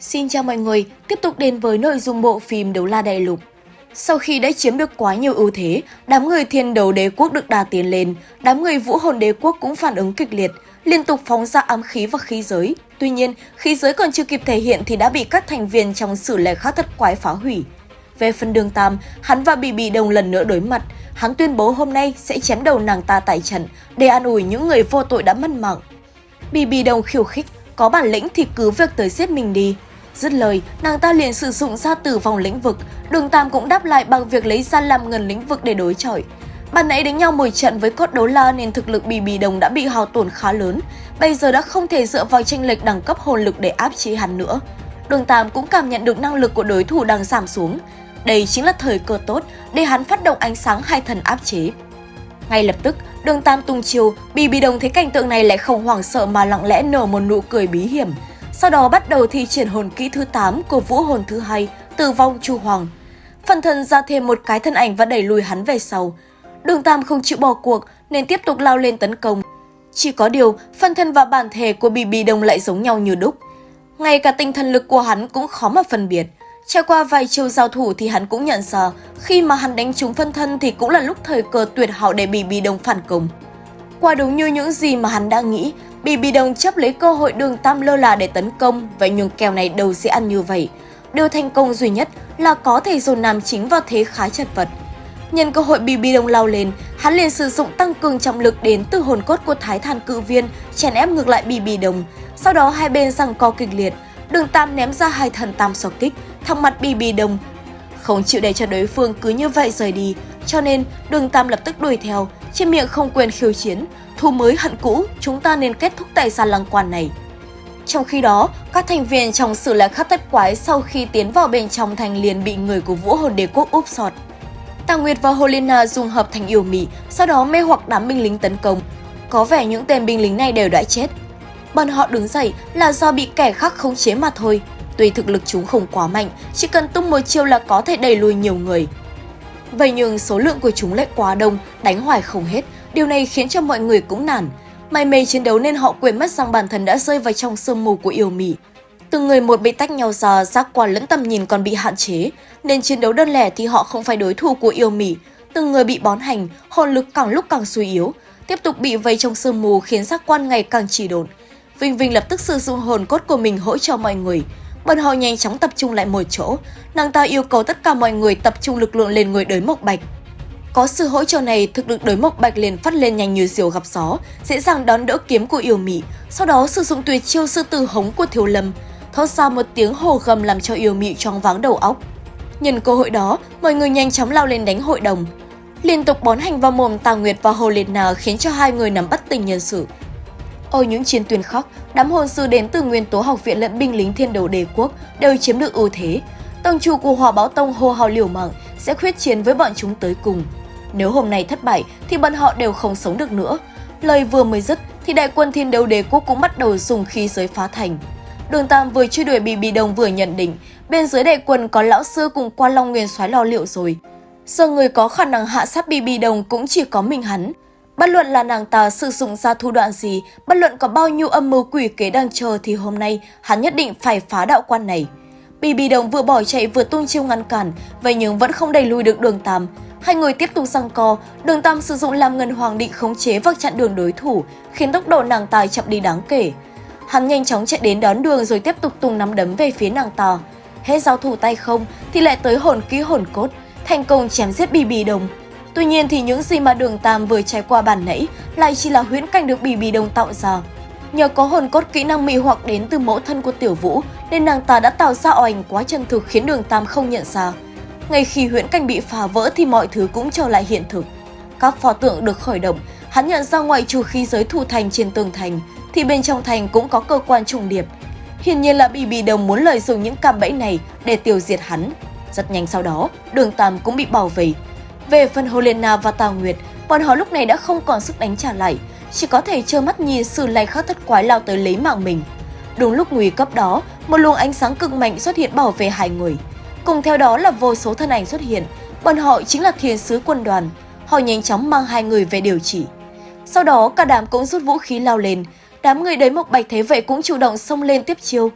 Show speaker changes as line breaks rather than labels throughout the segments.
Xin chào mọi người, tiếp tục đến với nội dung bộ phim Đấu La Đại Lục. Sau khi đã chiếm được quá nhiều ưu thế, đám người thiên đấu đế quốc được đà tiến lên, đám người vũ hồn đế quốc cũng phản ứng kịch liệt, liên tục phóng ra ám khí và khí giới. Tuy nhiên, khí giới còn chưa kịp thể hiện thì đã bị các thành viên trong sử lệ khác thất quái phá hủy. Về phần đường Tam, hắn và Bì Bì Đồng lần nữa đối mặt, hắn tuyên bố hôm nay sẽ chém đầu nàng ta tại trận để an ủi những người vô tội đã mất mạng. Bì Bì Đồng khiêu khích, có bản lĩnh thì cứ việc tới giết mình đi. Dứt lời, nàng ta liền sử dụng ra tử vong lĩnh vực, đường Tam cũng đáp lại bằng việc lấy ra làm ngần lĩnh vực để đối chọi. Ban nãy đánh nhau một trận với cốt đấu la nên thực lực Bì Bì Đồng đã bị hao tổn khá lớn, bây giờ đã không thể dựa vào tranh lệch đẳng cấp hồn lực để áp chế hắn nữa. Đường Tam cũng cảm nhận được năng lực của đối thủ đang giảm xuống. Đây chính là thời cơ tốt để hắn phát động ánh sáng hai thần áp chế. Ngay lập tức, đường Tam tung chiều, Bì Bì Đồng thấy cảnh tượng này lại không hoảng sợ mà lặng lẽ nở một nụ cười bí hiểm. Sau đó bắt đầu thi triển hồn kỹ thứ 8 của vũ hồn thứ hai, tử vong chu hoàng. Phần thân ra thêm một cái thân ảnh và đẩy lùi hắn về sau. Đường Tam không chịu bỏ cuộc nên tiếp tục lao lên tấn công. Chỉ có điều, phần thân và bản thể của Bì Bì Đồng lại giống nhau như đúc. Ngay cả tinh thần lực của hắn cũng khó mà phân biệt. Trải qua vài chiêu giao thủ thì hắn cũng nhận ra, khi mà hắn đánh trúng phân thân thì cũng là lúc thời cơ tuyệt hảo để Bì Bì Đồng phản công. Quả đúng như những gì mà hắn đã nghĩ, Bì Bì Đồng chấp lấy cơ hội đường tam lơ là để tấn công, vậy nhường kèo này đâu sẽ ăn như vậy. Điều thành công duy nhất là có thể dồn nam chính vào thế khá chật vật. Nhân cơ hội Bì Bì Đồng lao lên, hắn liền sử dụng tăng cường trọng lực đến từ hồn cốt của Thái Thản Cự Viên, chèn ép ngược lại Bì Bì Đồng. Sau đó hai bên giằng co kịch liệt, đường tam ném ra hai thần tam so kích, thẳng mặt Bì Bì Đồng. Không chịu để cho đối phương cứ như vậy rời đi, cho nên đường tam lập tức đuổi theo, trên miệng không quên khiêu chiến, thù mới hận cũ, chúng ta nên kết thúc tài gian lăng quan này. Trong khi đó, các thành viên trong sự lạc khắc tất quái sau khi tiến vào bên trong thành liền bị người của vũ hồn đế quốc úp sọt. Tà Nguyệt và Holina dùng hợp thành yêu mị, sau đó mê hoặc đám binh lính tấn công. Có vẻ những tên binh lính này đều đã chết. Bọn họ đứng dậy là do bị kẻ khác khống chế mà thôi. Tuy thực lực chúng không quá mạnh, chỉ cần tung một chiêu là có thể đẩy lùi nhiều người. Vậy nhưng số lượng của chúng lại quá đông, đánh hoài không hết, điều này khiến cho mọi người cũng nản. May mê chiến đấu nên họ quên mất rằng bản thân đã rơi vào trong sương mù của yêu mị. Từng người một bị tách nhau ra, giác quan lẫn tầm nhìn còn bị hạn chế, nên chiến đấu đơn lẻ thì họ không phải đối thủ của yêu mị. Từng người bị bón hành, hồn lực càng lúc càng suy yếu, tiếp tục bị vây trong sương mù khiến giác quan ngày càng chỉ độn. Vinh Vinh lập tức sử dụng hồn cốt của mình hỗ trợ mọi người. Bọn họ nhanh chóng tập trung lại một chỗ, nàng ta yêu cầu tất cả mọi người tập trung lực lượng lên người đới mộc bạch. Có sự hỗ trợ này, thực lực đối mộc bạch liền phát lên nhanh như diều gặp gió, dễ dàng đón đỡ kiếm của yêu mị, sau đó sử dụng tuyệt chiêu sư tử hống của thiếu lâm, thoát ra một tiếng hồ gầm làm cho yêu mị choáng váng đầu óc. Nhân cơ hội đó, mọi người nhanh chóng lao lên đánh hội đồng. Liên tục bón hành vào mồm Tà Nguyệt và Hồ Liệt Nà khiến cho hai người nắm bất tình nhân sự. Ở những chiến tuyến khóc đám hồn sư đến từ nguyên tố học viện lẫn binh lính thiên đầu đế quốc đều chiếm được ưu thế. Tông chủ của Hỏa Báo Tông hô hào liều mạng sẽ khuyết chiến với bọn chúng tới cùng. Nếu hôm nay thất bại thì bọn họ đều không sống được nữa. Lời vừa mới dứt thì đại quân thiên đấu đế quốc cũng bắt đầu dùng khí giới phá thành. Đường Tam vừa truy đuổi Bì Bì Đồng vừa nhận định, bên dưới đại quân có lão sư cùng quan long nguyên soái lo liệu rồi. Giờ người có khả năng hạ sát Bì Bì Đồng cũng chỉ có mình hắn. Bất luận là nàng ta sử dụng ra thủ đoạn gì, bất luận có bao nhiêu âm mưu quỷ kế đang chờ thì hôm nay hắn nhất định phải phá đạo quan này. Bì Bì Đồng vừa bỏ chạy vừa tung chiêu ngăn cản, vậy nhưng vẫn không đẩy lùi được đường Tam. Hai người tiếp tục răng co, đường Tam sử dụng làm ngân hoàng định khống chế và chặn đường đối thủ, khiến tốc độ nàng ta chậm đi đáng kể. Hắn nhanh chóng chạy đến đón đường rồi tiếp tục tung nắm đấm về phía nàng ta. Hết giao thủ tay không thì lại tới hồn ký hồn cốt, thành công chém giết Bì Bì Đồng. Tuy nhiên thì những gì mà đường Tam vừa trải qua bản nãy lại chỉ là huyễn cảnh được Bì Bì Đồng tạo ra. Nhờ có hồn cốt kỹ năng mị hoặc đến từ mẫu thân của Tiểu Vũ nên nàng ta đã tạo ra ảnh quá chân thực khiến đường Tam không nhận ra. Ngay khi huyễn cảnh bị phá vỡ thì mọi thứ cũng trở lại hiện thực. Các pho tượng được khởi động, hắn nhận ra ngoài trừ khí giới thủ thành trên tường thành thì bên trong thành cũng có cơ quan trùng điệp. Hiển nhiên là Bì Bì Đồng muốn lợi dụng những cạm bẫy này để tiêu diệt hắn. Rất nhanh sau đó, đường Tam cũng bị bảo vệ. Về phần Helena và Tào Nguyệt, bọn họ lúc này đã không còn sức đánh trả lại, chỉ có thể trơ mắt nhìn sự lay khắc thất quái lao tới lấy mạng mình. Đúng lúc nguy cấp đó, một luồng ánh sáng cực mạnh xuất hiện bảo vệ hai người. Cùng theo đó là vô số thân ảnh xuất hiện, bọn họ chính là thiên sứ quân đoàn. Họ nhanh chóng mang hai người về điều trị. Sau đó cả đám cũng rút vũ khí lao lên, đám người đấy Mộc Bạch thế vậy cũng chủ động xông lên tiếp chiêu.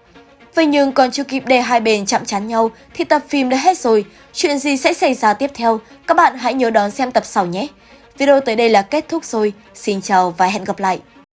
Vậy nhưng còn chưa kịp để hai bên chạm chán nhau thì tập phim đã hết rồi. Chuyện gì sẽ xảy ra tiếp theo? Các bạn hãy nhớ đón xem tập sau nhé. Video tới đây là kết thúc rồi. Xin chào và hẹn gặp lại.